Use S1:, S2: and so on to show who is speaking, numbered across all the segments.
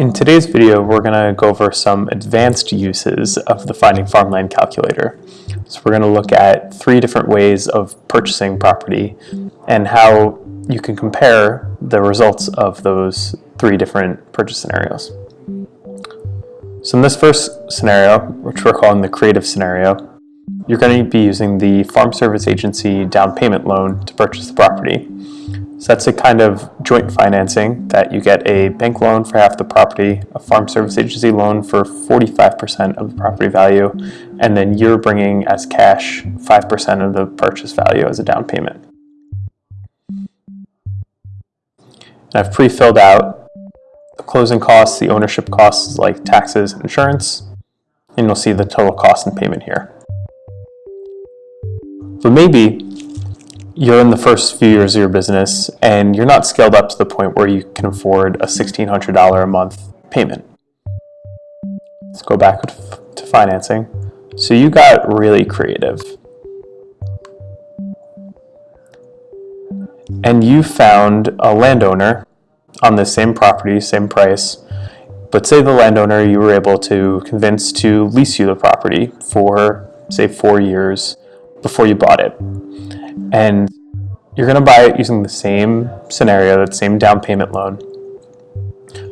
S1: In today's video, we're going to go over some advanced uses of the Finding Farmland calculator. So we're going to look at three different ways of purchasing property and how you can compare the results of those three different purchase scenarios. So in this first scenario, which we're calling the creative scenario, you're going to be using the Farm Service Agency down payment loan to purchase the property. So that's a kind of joint financing that you get a bank loan for half the property, a farm service agency loan for 45% of the property value, and then you're bringing as cash 5% of the purchase value as a down payment. And I've pre-filled out the closing costs, the ownership costs like taxes and insurance, and you'll see the total cost and payment here. But maybe you're in the first few years of your business and you're not scaled up to the point where you can afford a $1,600 a month payment. Let's go back to financing. So you got really creative. And you found a landowner on the same property, same price, but say the landowner you were able to convince to lease you the property for, say, four years before you bought it and you're going to buy it using the same scenario, that same down payment loan.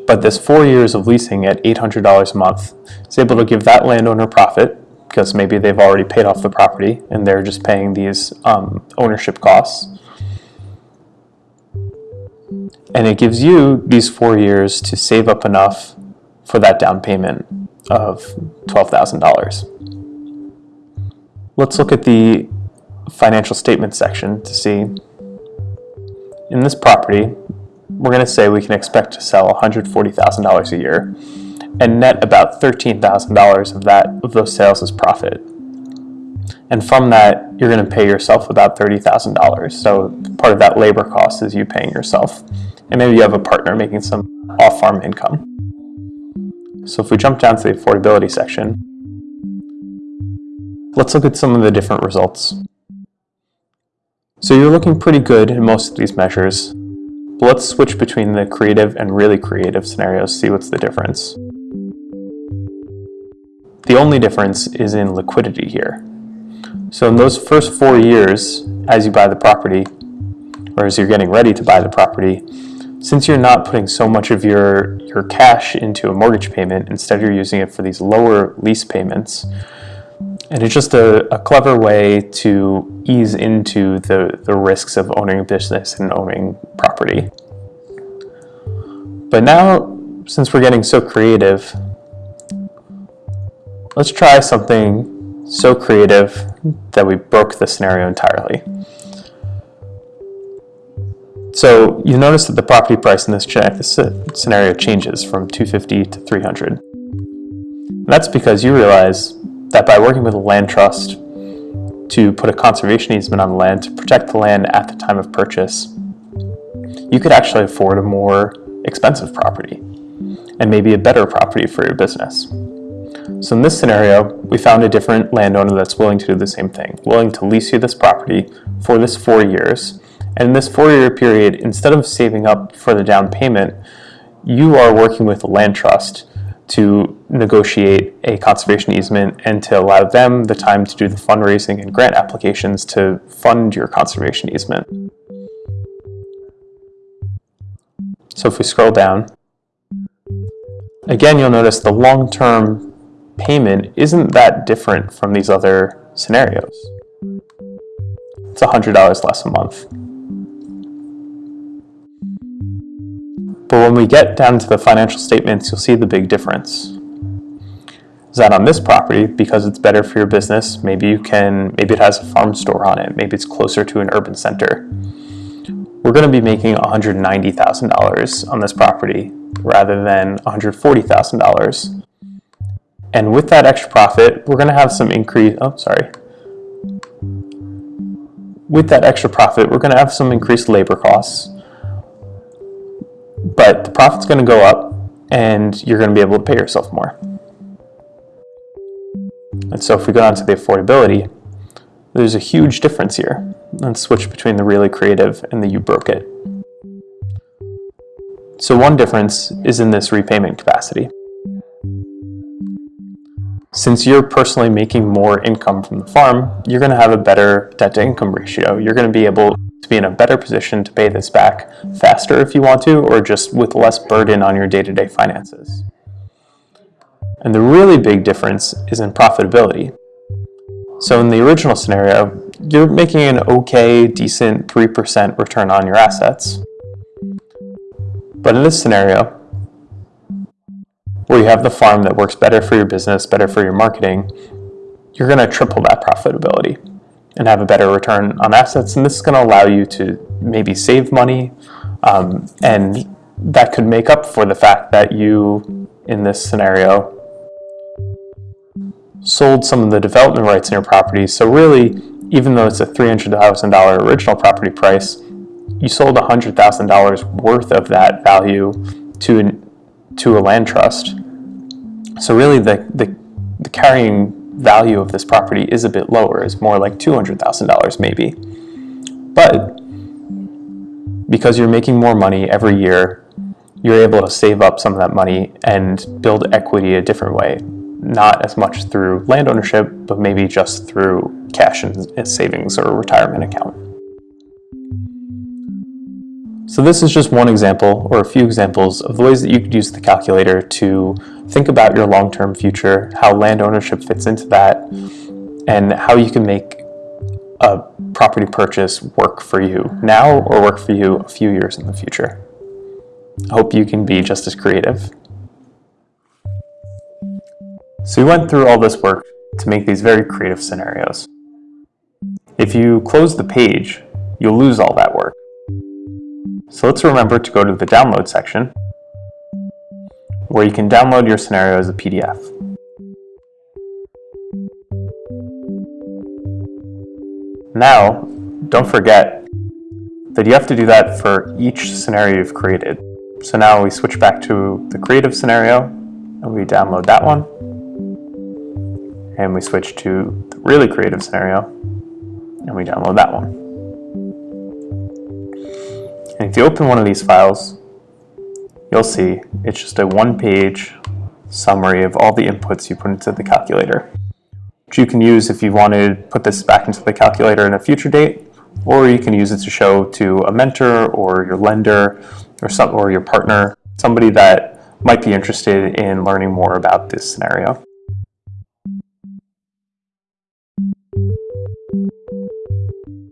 S1: But this four years of leasing at $800 a month is able to give that landowner profit because maybe they've already paid off the property and they're just paying these um, ownership costs. And it gives you these four years to save up enough for that down payment of $12,000. Let's look at the financial statement section to see in this property, we're going to say we can expect to sell $140,000 a year and net about $13,000 of that of those sales as profit. And from that, you're going to pay yourself about $30,000. So part of that labor cost is you paying yourself. And maybe you have a partner making some off-farm income. So if we jump down to the affordability section, let's look at some of the different results. So you're looking pretty good in most of these measures, but let's switch between the creative and really creative scenarios, see what's the difference. The only difference is in liquidity here. So in those first four years, as you buy the property, or as you're getting ready to buy the property, since you're not putting so much of your, your cash into a mortgage payment, instead you're using it for these lower lease payments, and it's just a, a, clever way to ease into the, the risks of owning a business and owning property. But now, since we're getting so creative, let's try something so creative that we broke the scenario entirely. So you notice that the property price in this, this uh, scenario changes from 250 to 300. And that's because you realize that by working with a land trust to put a conservation easement on the land to protect the land at the time of purchase, you could actually afford a more expensive property and maybe a better property for your business. So in this scenario, we found a different landowner that's willing to do the same thing, willing to lease you this property for this four years. And in this four-year period, instead of saving up for the down payment, you are working with a land trust to negotiate a conservation easement and to allow them the time to do the fundraising and grant applications to fund your conservation easement. So if we scroll down, again you'll notice the long-term payment isn't that different from these other scenarios. It's $100 less a month. But when we get down to the financial statements, you'll see the big difference. Is that on this property, because it's better for your business, maybe you can, maybe it has a farm store on it, maybe it's closer to an urban center. We're going to be making $190,000 on this property rather than $140,000. And with that extra profit, we're going to have some increase, oh, sorry. With that extra profit, we're going to have some increased labor costs but the profit's going to go up and you're going to be able to pay yourself more. And so if we go on to the affordability, there's a huge difference here. Let's switch between the really creative and the you broke it. So one difference is in this repayment capacity. Since you're personally making more income from the farm, you're going to have a better debt to income ratio. You're going to be able to be in a better position to pay this back faster if you want to, or just with less burden on your day-to-day finances. And the really big difference is in profitability. So in the original scenario, you're making an okay, decent 3% return on your assets. But in this scenario, where you have the farm that works better for your business, better for your marketing, you're going to triple that profitability and have a better return on assets. And this is going to allow you to maybe save money. Um, and that could make up for the fact that you, in this scenario, sold some of the development rights in your property. So really, even though it's a $300,000 original property price, you sold $100,000 worth of that value to, an, to a land trust. So really the, the, the carrying value of this property is a bit lower, is more like $200,000 maybe. But because you're making more money every year, you're able to save up some of that money and build equity a different way. Not as much through land ownership, but maybe just through cash and savings or retirement account. So this is just one example or a few examples of the ways that you could use the calculator to think about your long-term future, how land ownership fits into that, and how you can make a property purchase work for you now or work for you a few years in the future. I hope you can be just as creative. So we went through all this work to make these very creative scenarios. If you close the page, you'll lose all that work. So let's remember to go to the download section where you can download your scenario as a PDF. Now, don't forget that you have to do that for each scenario you've created. So now we switch back to the creative scenario and we download that one. And we switch to the really creative scenario and we download that one. And if you open one of these files, you'll see it's just a one-page summary of all the inputs you put into the calculator, which you can use if you want to put this back into the calculator in a future date, or you can use it to show to a mentor or your lender or, some, or your partner, somebody that might be interested in learning more about this scenario.